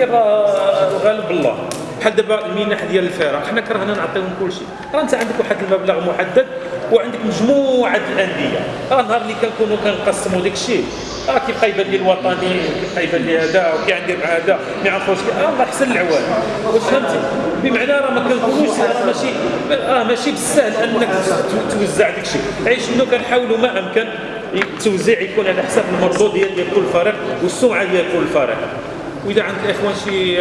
راه غالب الله. بحال دابا المنح ديال الفرق حنا كرهنا نعطيهم كل شيء راه انت عندك واحد المبلغ محدد وعندك مجموعة الأندية. راه النهار اللي كنكونوا كنقسموا داك الشيء راه كيبقى يبان لي الوطني كيبقى يبان لي هذا وكيعندي مع هذا ما يعرفوش راه الله احسن العوان. واش فهمتي؟ بمعنى راه ما كنكونوش راه ماشي راه ماشي بالسهل أنك توزع داك الشيء عيش انه كنحاولوا ما أمكن. التوزيع يكون على حساب المردوديه ديال كل فريق والسمعة ديال كل فريق وإذا عند الاخوان شي